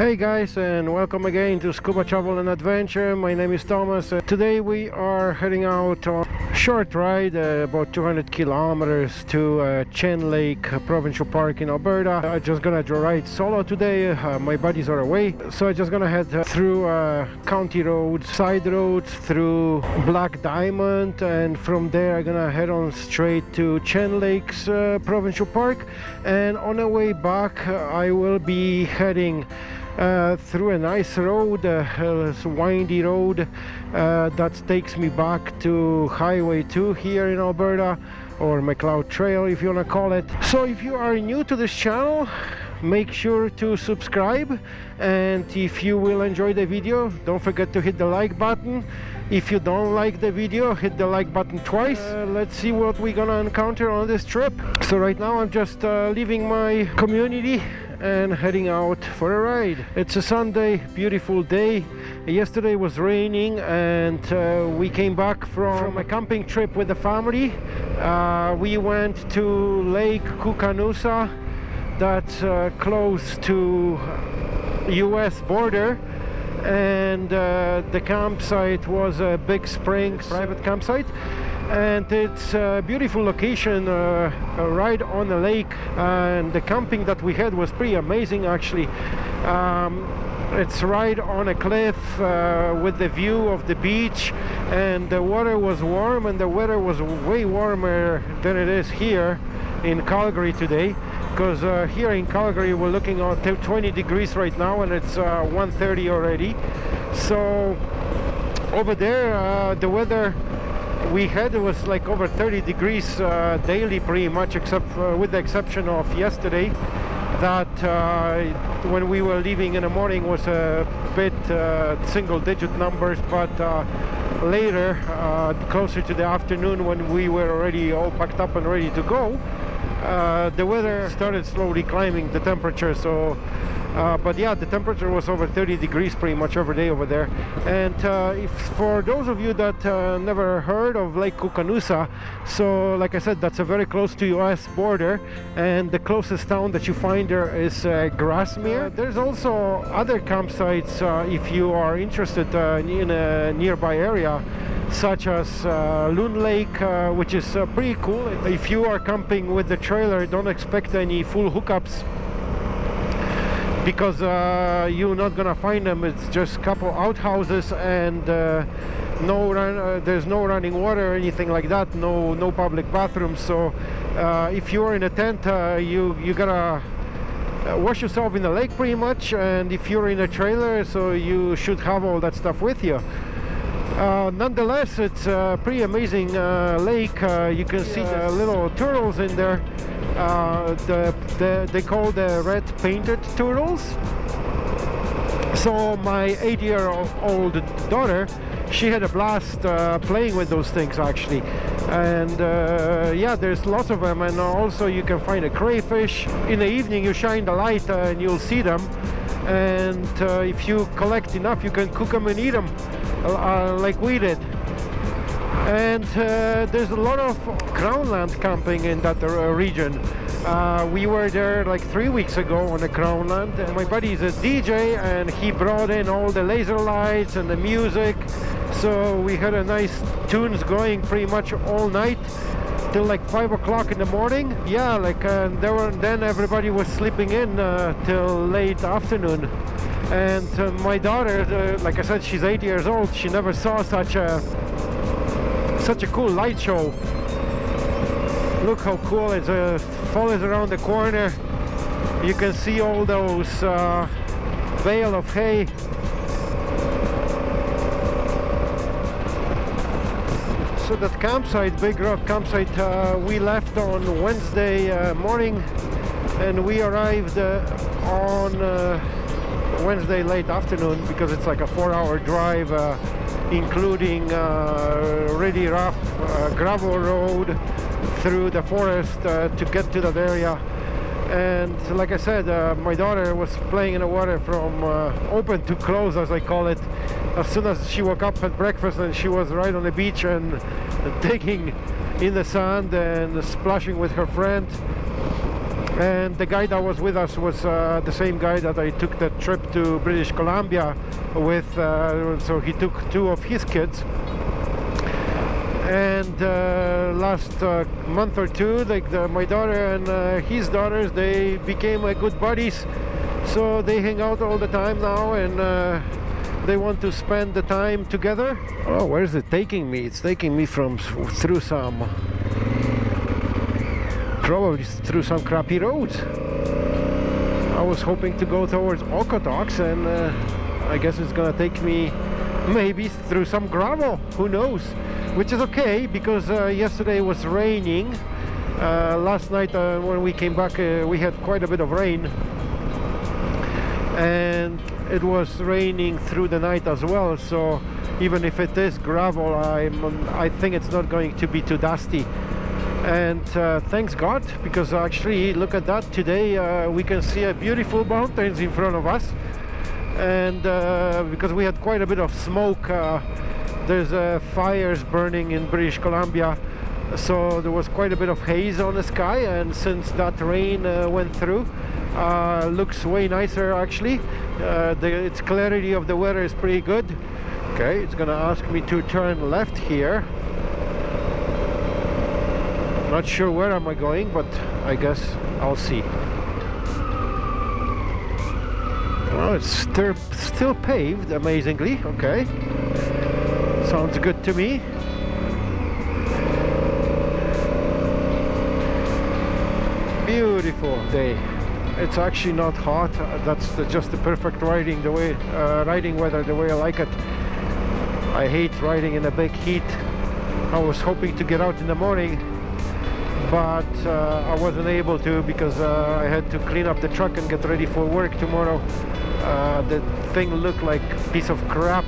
Hey guys and welcome again to Scuba Travel and Adventure. My name is Thomas. Uh, today we are heading out on a short ride, uh, about 200 kilometers to uh, Chain Lake uh, Provincial Park in Alberta. I'm just gonna ride solo today. Uh, my buddies are away. So I'm just gonna head uh, through county roads, side roads, through Black Diamond and from there I'm gonna head on straight to Chain Lakes Provincial Park and on the way back I will be heading uh, through a nice road, a windy road uh, that takes me back to Highway 2 here in Alberta or Macleod Trail if you want to call it. So if you are new to this channel, make sure to subscribe and if you will enjoy the video don't forget to hit the like button. If you don't like the video hit the like button twice. Uh, let's see what we're gonna encounter on this trip. So right now i'm just uh, leaving my community and heading out for a ride. It's a Sunday, beautiful day. Yesterday was raining and uh, we came back from, from, a camping trip with the family. Uh, we went to Lake Koocanusa that's uh, close to US border and uh, the campsite was a big spring private campsite and it's a beautiful location uh, right on the lake. And the camping that we had was pretty amazing actually. Um, it's right on a cliff uh, with the view of the beach. And the water was warm and the weather was way warmer than it is here in Calgary today. Because uh, here in Calgary we're looking at 20 degrees right now and it's uh, 1.30 already. So over there uh, the weather we had it was like over 30 degrees uh, daily pretty much except uh, with the exception of yesterday that uh, when we were leaving in the morning was a bit uh, single digit numbers but uh, later uh, closer to the afternoon when we were already all packed up and ready to go the weather started slowly climbing the temperature so uh, but yeah the temperature was over 30 degrees pretty much every day over there. And uh, if for those of you that uh, never heard of Lake Koocanusa so like I said that's a very close to US border and the closest town that you find there is uh, Grasmere. There's also other campsites uh, if you are interested in a nearby area such as uh, Loon Lake, uh, which is uh, pretty cool. If you are camping with the trailer, don't expect any full hookups because uh, you're not gonna find them. It's just a couple outhouses and uh, no run uh, there's no running water or anything like that. No no public bathrooms so uh, if you're in a tent uh, you you gotta uh, wash yourself in the lake pretty much. And if you're in a trailer so you should have all that stuff with you. Uh, nonetheless it's a pretty amazing uh, lake. You can see the little turtles in there uh, the, the, they call the red painted turtles. So my eight year old daughter she had a blast uh, playing with those things actually. And uh, yeah there's lots of them and also you can find a crayfish. In the evening you shine the light uh, and you'll see them. And uh, if you collect enough you can cook them and eat them uh, like we did and uh, there's a lot of crownland camping in that uh, region. Uh, we were there like three weeks ago on the crownland and my buddy is a DJ and he brought in all the laser lights and the music. So we had a nice tunes going pretty much all night till like five o'clock in the morning. Yeah like uh, there were then everybody was sleeping in uh, till late afternoon. And uh, my daughter like I said she's eight years old. She never saw such a such a cool light show. Look how cool it uh, follows around the corner. You can see all those uh, bale of hay. So that campsite big rock campsite uh, we left on Wednesday uh, morning and we arrived uh, on uh, Wednesday late afternoon because it's like a four-hour drive uh, including uh, really rough uh, gravel road through the forest uh, to get to that area. And like I said my daughter was playing in the water from open to close as I call it. As soon as she woke up at breakfast and she was right on the beach and digging in the sand and splashing with her friend and the guy that was with us was uh, the same guy that I took the trip to British Columbia with uh, so he took two of his kids. And uh, last uh, month or two like the, my daughter and uh, his daughters they became uh, good buddies. So they hang out all the time now and they want to spend the time together. Oh where is it taking me? It's taking me from through some probably through some crappy roads. I was hoping to go towards Okotoks and uh, I guess it's gonna take me maybe through some gravel who knows? Which is okay because uh, yesterday was raining. Uh, last night uh, when we came back uh, we had quite a bit of rain. And it was raining through the night as well so even if it is gravel I'm, I think it's not going to be too dusty and uh, thanks God because actually look at that. Today uh, we can see a beautiful mountains in front of us. And uh, because we had quite a bit of smoke there's uh, fires burning in British Columbia. So there was quite a bit of haze on the sky and since that rain uh, went through uh, looks way nicer actually. Uh, the its clarity of the weather is pretty good. Okay it's gonna ask me to turn left here not sure where am I going but I guess I'll see. Well it's still still paved amazingly. Okay. Sounds good to me. Beautiful day. It's actually not hot. That's the, just the perfect riding the way uh, riding weather the way I like it. I hate riding in a big heat. I was hoping to get out in the morning but uh, I wasn't able to because uh, I had to clean up the truck and get ready for work tomorrow. Uh, the thing looked like a piece of crap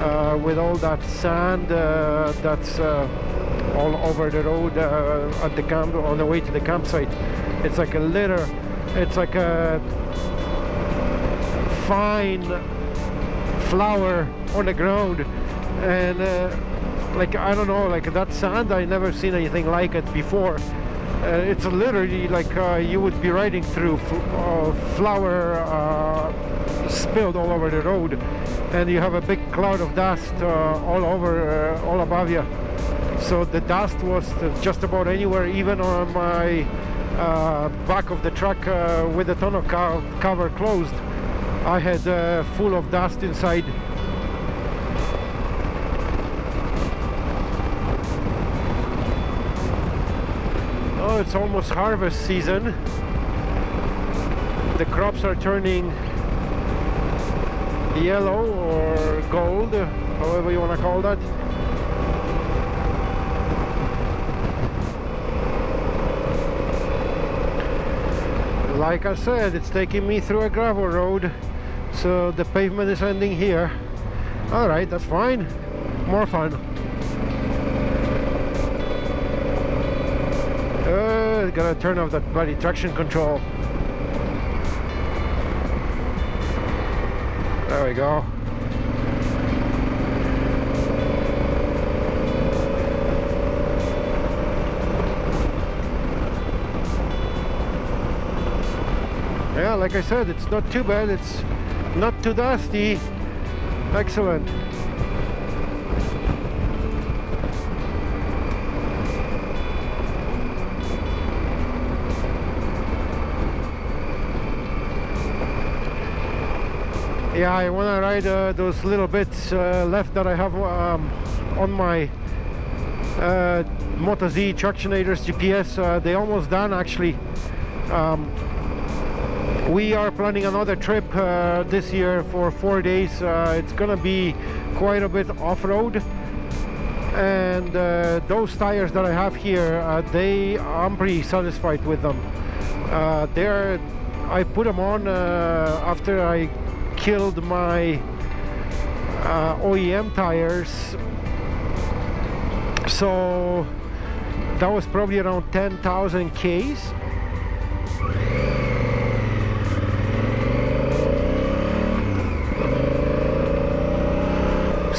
uh, with all that sand uh, that's uh, all over the road at the camp on the way to the campsite. It's like a litter it's like a fine flour on the ground. And like I don't know like that sand I never seen anything like it before. Uh, it's literally like uh, you would be riding through flour spilled all over the road and you have a big cloud of dust uh, all over uh, all above you. So the dust was just about anywhere even on my uh, back of the truck uh, with the tonneau co cover closed. I had uh, full of dust inside it's almost harvest season. The crops are turning yellow or gold however you want to call that. Like I said it's taking me through a gravel road so the pavement is ending here. Alright that's fine. More fun gotta turn off that bloody traction control There we go. Yeah, like I said, it's not too bad. It's not too dusty. Excellent. Yeah I want to ride uh, those little bits uh, left that I have um, on my uh, Motoz Tractionators GPS uh, they almost done actually. Um, we are planning another trip uh, this year for four days. Uh, it's gonna be quite a bit off-road. And those tires that I have here they I'm pretty satisfied with them. They're I put them on after I killed my uh, OEM tires. So that was probably around 10,000 Ks.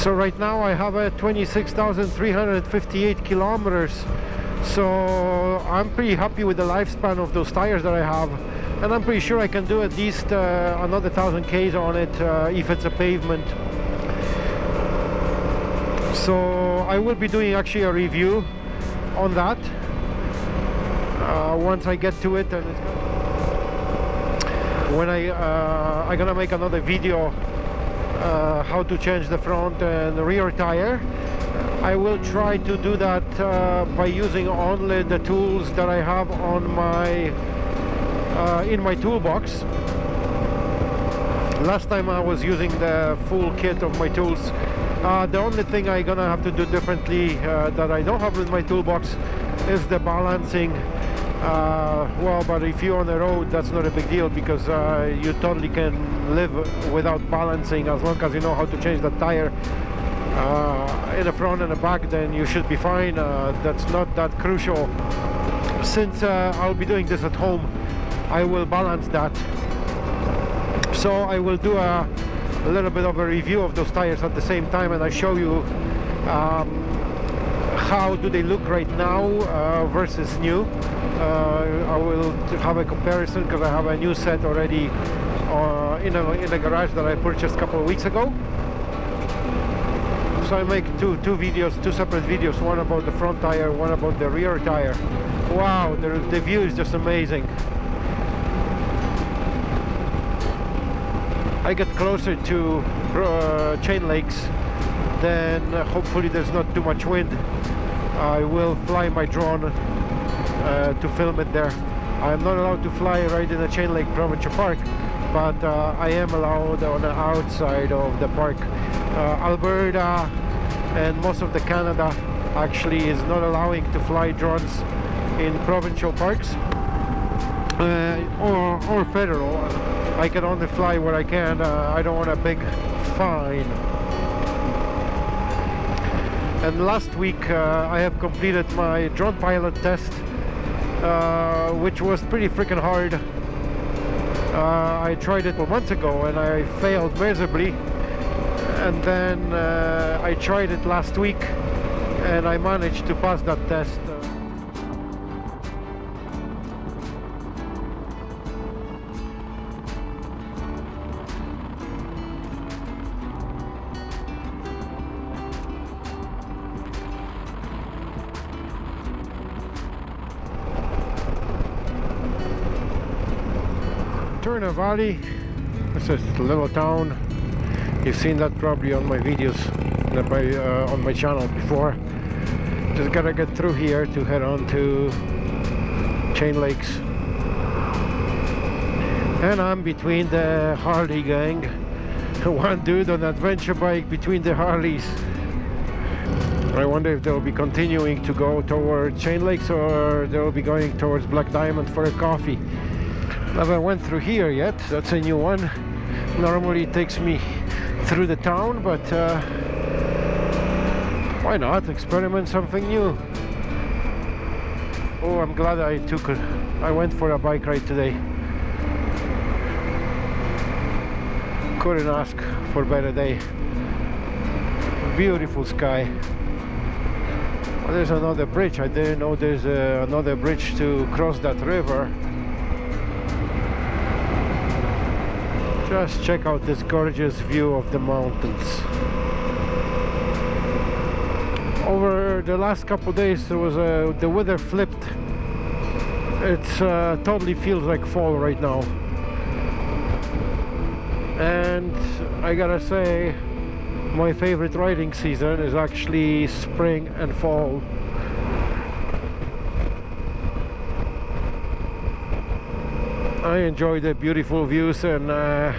So right now I have a 26,358 kilometers. So I'm pretty happy with the lifespan of those tires that I have and I'm pretty sure I can do at least uh, another thousand Ks on it uh, if it's a pavement. So I will be doing actually a review on that uh, once I get to it and when I uh, I'm gonna make another video uh, how to change the front and rear tire. I will try to do that uh, by using only the tools that I have on my uh, in my toolbox. Last time I was using the full kit of my tools. Uh, the only thing I'm gonna have to do differently uh, that I don't have in my toolbox is the balancing. Uh, well but if you're on the road that's not a big deal because uh, you totally can live without balancing. As long as you know how to change the tire uh, in the front and the back then you should be fine. Uh, that's not that crucial. Since I'll be doing this at home I will balance that. So I will do a, a, little bit of a review of those tires at the same time and I show you um, how do they look right now uh, versus new. Uh, I will have a comparison because I have a new set already uh, in, a, in a garage that I purchased a couple of weeks ago. So I make two two videos two separate videos one about the front tire one about the rear tire. Wow the, the view is just amazing I get closer to uh, chain lakes then uh, hopefully there's not too much wind. I will fly my drone uh, to film it there. I'm not allowed to fly right in the chain lake provincial park but uh, I am allowed on the outside of the park. Uh, Alberta and most of the Canada actually is not allowing to fly drones in provincial parks uh, or, or federal I can only fly where I can. Uh, I don't want a big fine. And last week uh, I have completed my drone pilot test, uh, which was pretty freaking hard. Uh, I tried it months ago and I failed miserably. And then uh, I tried it last week and I managed to pass that test. Valley. This is a little town. You've seen that probably on my videos my, uh, on my channel before. Just gotta get through here to head on to Chain Lakes. And I'm between the Harley gang. One dude on adventure bike between the Harleys. I wonder if they'll be continuing to go toward Chain Lakes or they'll be going towards Black Diamond for a coffee. Never went through here yet, that's a new one. Normally it takes me through the town, but uh, why not experiment something new? Oh, I'm glad I took, I went for a bike ride today. Couldn't ask for a better day. Beautiful sky. Oh, there's another bridge. I didn't know there's uh, another bridge to cross that river. Just check out this gorgeous view of the mountains. Over the last couple days there was a, the weather flipped. It uh, totally feels like fall right now. And I gotta say my favorite riding season is actually spring and fall. I enjoy the beautiful views and uh,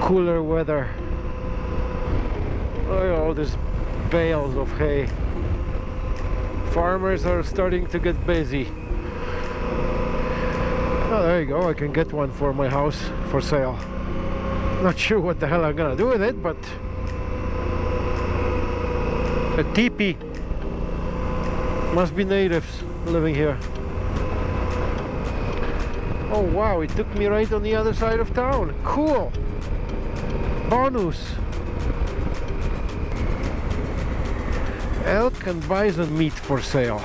cooler weather. At all these bales of hay. Farmers are starting to get busy. Oh, there you go. I can get one for my house for sale. Not sure what the hell I'm gonna do with it, but a teepee must be natives living here. Oh wow, it took me right on the other side of town. Cool. Bonus. elk and bison meat for sale.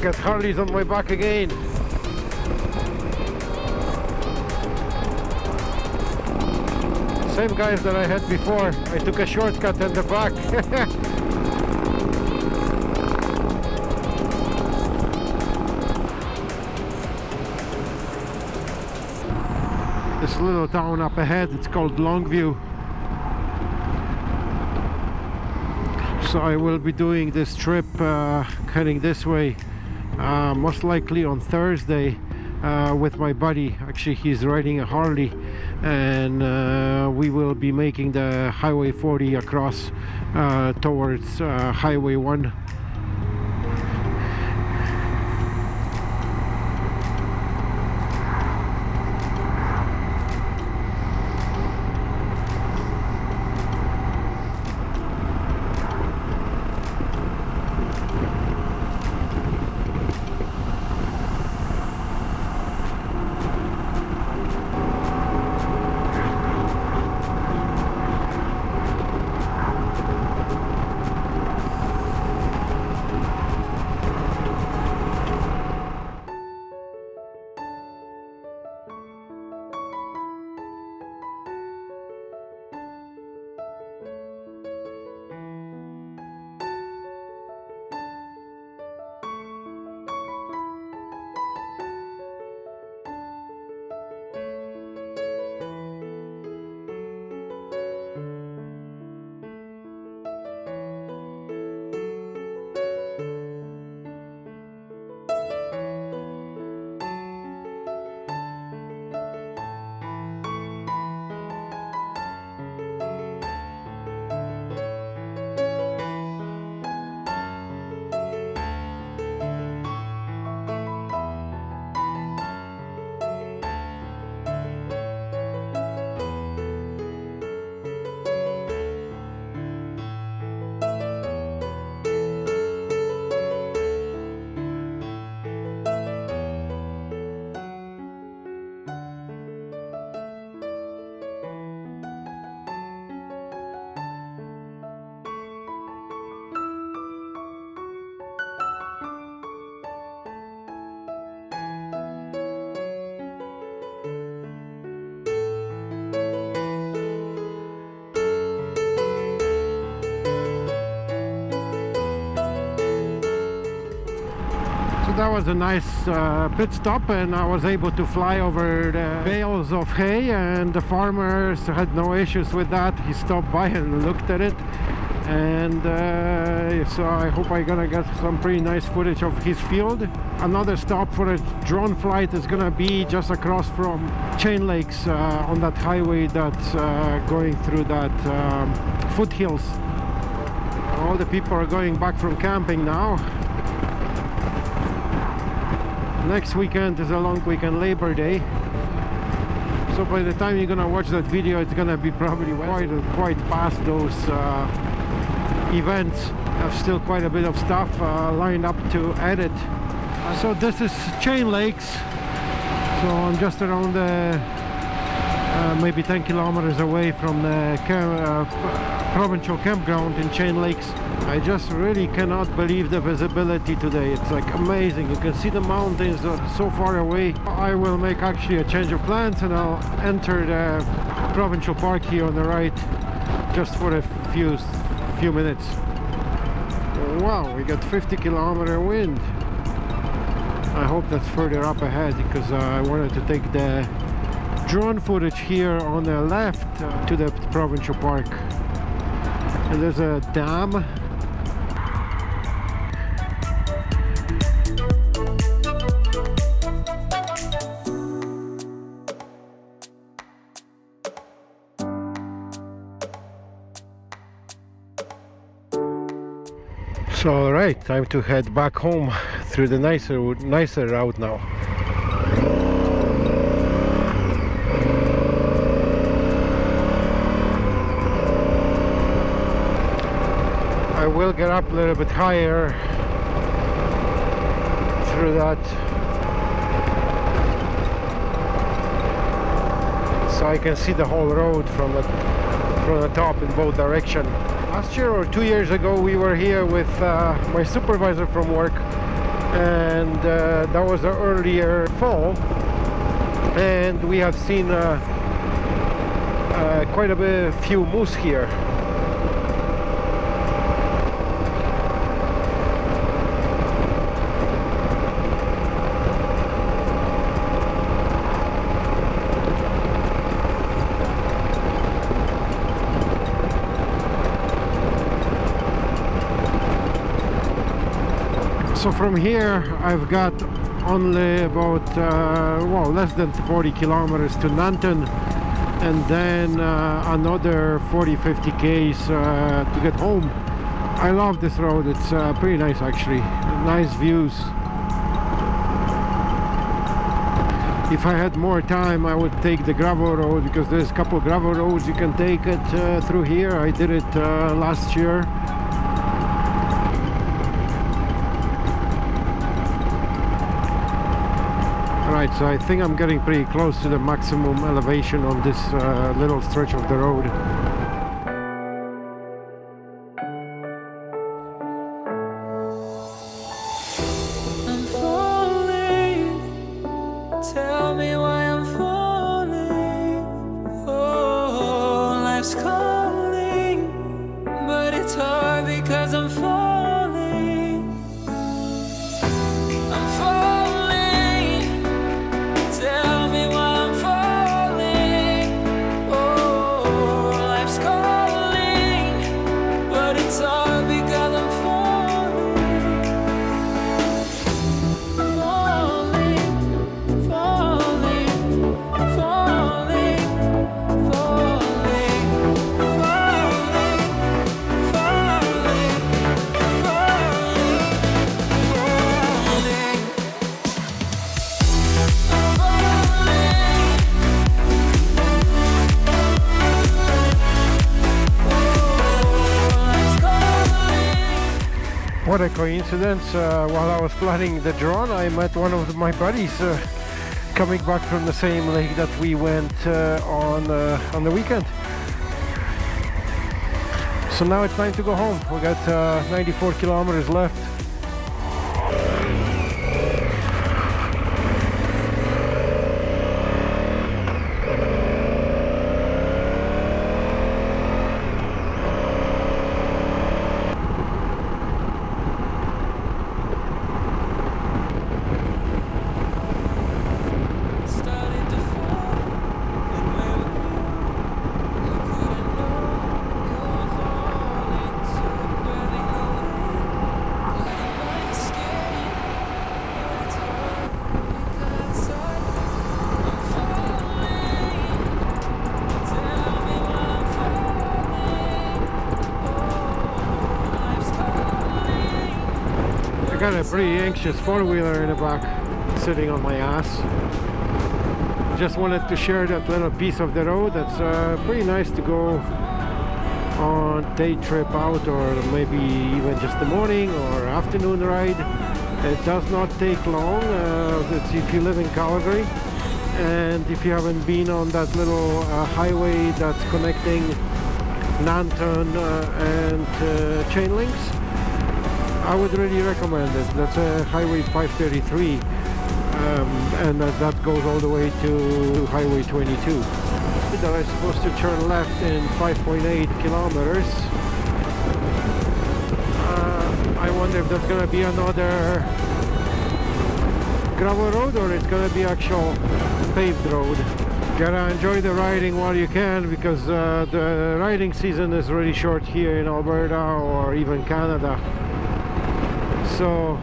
Got Harley's on my back again. Same guys that I had before. I took a shortcut in the back. this little town up ahead, it's called Longview. So I will be doing this trip uh, heading this way uh, most likely on Thursday uh, with my buddy. Actually he's riding a Harley and uh, we will be making the highway 40 across uh, towards uh, highway 1 was a nice uh, pit stop and I was able to fly over the bales of hay and the farmers had no issues with that. He stopped by and looked at it and uh, so I hope I'm gonna get some pretty nice footage of his field. Another stop for a drone flight is gonna be just across from Chain Lakes uh, on that highway that's uh, going through that um, foothills. All the people are going back from camping now next weekend is a long weekend Labor Day. So by the time you're gonna watch that video it's gonna be probably quite quite past those uh, events. I have still quite a bit of stuff uh, lined up to edit. So this is Chain Lakes. So I'm just around the uh, maybe 10 kilometers away from the uh, provincial campground in Chain Lakes. I just really cannot believe the visibility today. It's like amazing. You can see the mountains so far away. I will make actually a change of plans and I'll enter the provincial park here on the right just for a few few minutes. Wow we got 50 kilometer wind. I hope that's further up ahead because uh, I wanted to take the drone footage here on the left uh, to the provincial park and there's a dam So alright, time to head back home through the nicer nicer route now. Will get up a little bit higher through that. So I can see the whole road from the from the top in both direction. Last year or two years ago we were here with uh, my supervisor from work and uh, that was the earlier fall. And we have seen uh, uh quite a bit, few moose here so from here I've got only about uh, well less than 40 kilometers to Nanton and then uh, another 40-50 k's uh, to get home. I love this road. It's uh, pretty nice actually. Nice views. If I had more time I would take the gravel road because there's a couple gravel roads you can take it uh, through here. I did it uh, last year so I think I'm getting pretty close to the maximum elevation on this uh, little stretch of the road what a coincidence uh, while I was planning the drone I met one of my buddies uh, coming back from the same lake that we went uh, on uh, on the weekend. So now it's time to go home. We got uh, 94 kilometers left got a pretty anxious four-wheeler in the back sitting on my ass. Just wanted to share that little piece of the road that's uh, pretty nice to go on day trip out or maybe even just the morning or afternoon ride. It does not take long uh, if you live in Calgary. And if you haven't been on that little uh, highway that's connecting Nanton uh, and uh, Chain Lakes I would really recommend it. That's a Highway 533 um, and that, that goes all the way to Highway 22. That I'm supposed to turn left in 5.8 kilometers. Uh, I wonder if that's gonna be another gravel road or it's gonna be actual paved road. Gotta enjoy the riding while you can because uh, the riding season is really short here in Alberta or even Canada so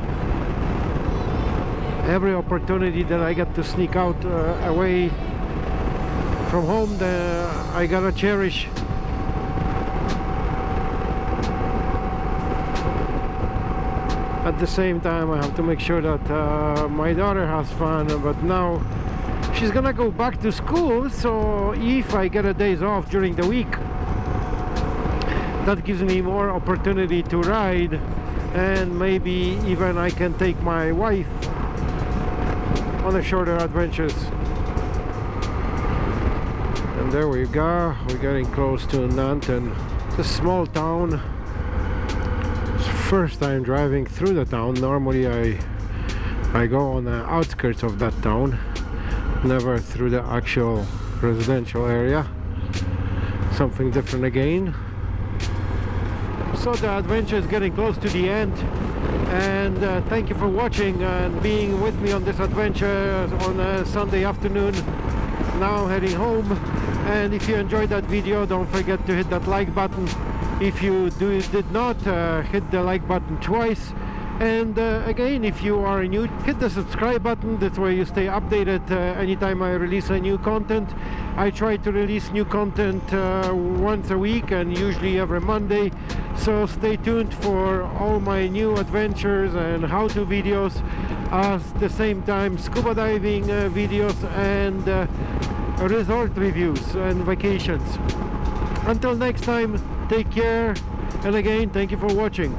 every opportunity that I get to sneak out uh, away from home the, I gotta cherish. At the same time I have to make sure that uh, my daughter has fun but now she's gonna go back to school so if I get a days off during the week that gives me more opportunity to ride and maybe even I can take my wife on a shorter adventures. And there we go. We're getting close to Nanton. It's a small town. First time driving through the town. Normally I I go on the outskirts of that town. Never through the actual residential area. Something different again so the adventure is getting close to the end. And uh, thank you for watching and being with me on this adventure on a Sunday afternoon. Now I'm heading home. And if you enjoyed that video don't forget to hit that like button. If you do did not uh, hit the like button twice and uh, again if you are new hit the subscribe button. That's where you stay updated uh, anytime I release a new content. I try to release new content uh, once a week and usually every Monday. So stay tuned for all my new adventures and how-to videos. At the same time scuba diving uh, videos and uh, resort reviews and vacations. Until next time take care. And again thank you for watching.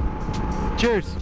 Cheers